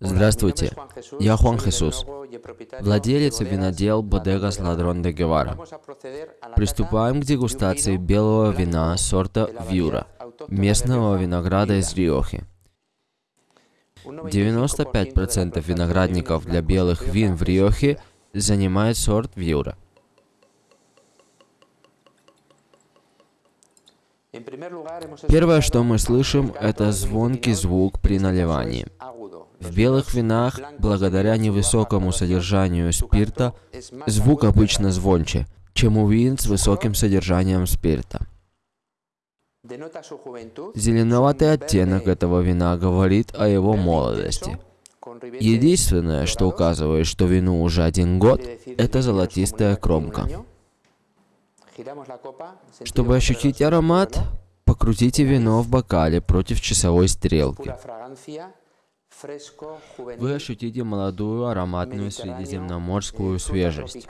Здравствуйте, я Хуан Хесус, владелец винодел Bodegas Ladrón de Guevara. Приступаем к дегустации белого вина сорта Вьюра, местного винограда из Риохи. 95% виноградников для белых вин в Риохе занимает сорт Вьюра. Первое, что мы слышим, это звонкий звук при наливании. В белых винах, благодаря невысокому содержанию спирта, звук обычно звонче, чем у вин с высоким содержанием спирта. Зеленоватый оттенок этого вина говорит о его молодости. Единственное, что указывает, что вину уже один год, это золотистая кромка. Чтобы ощутить аромат, покрутите вино в бокале против часовой стрелки. Вы ощутите молодую ароматную средиземноморскую свежесть.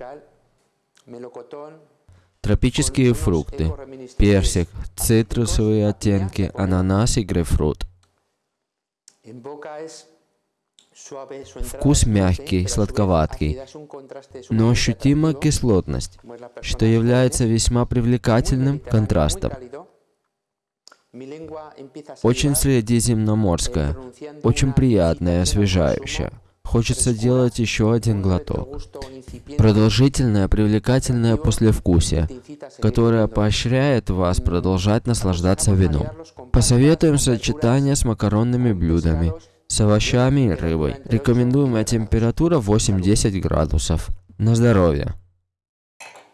Тропические фрукты, персик, цитрусовые оттенки, ананас и грейпфрут. Вкус мягкий, сладковатый, но ощутима кислотность, что является весьма привлекательным контрастом. Очень средиземноморская, очень приятная, освежающая. Хочется делать еще один глоток. Продолжительное, привлекательное послевкусие, которое поощряет вас продолжать наслаждаться вином. Посоветуем сочетание с макаронными блюдами, с овощами и рыбой. Рекомендуемая температура 8-10 градусов. На здоровье!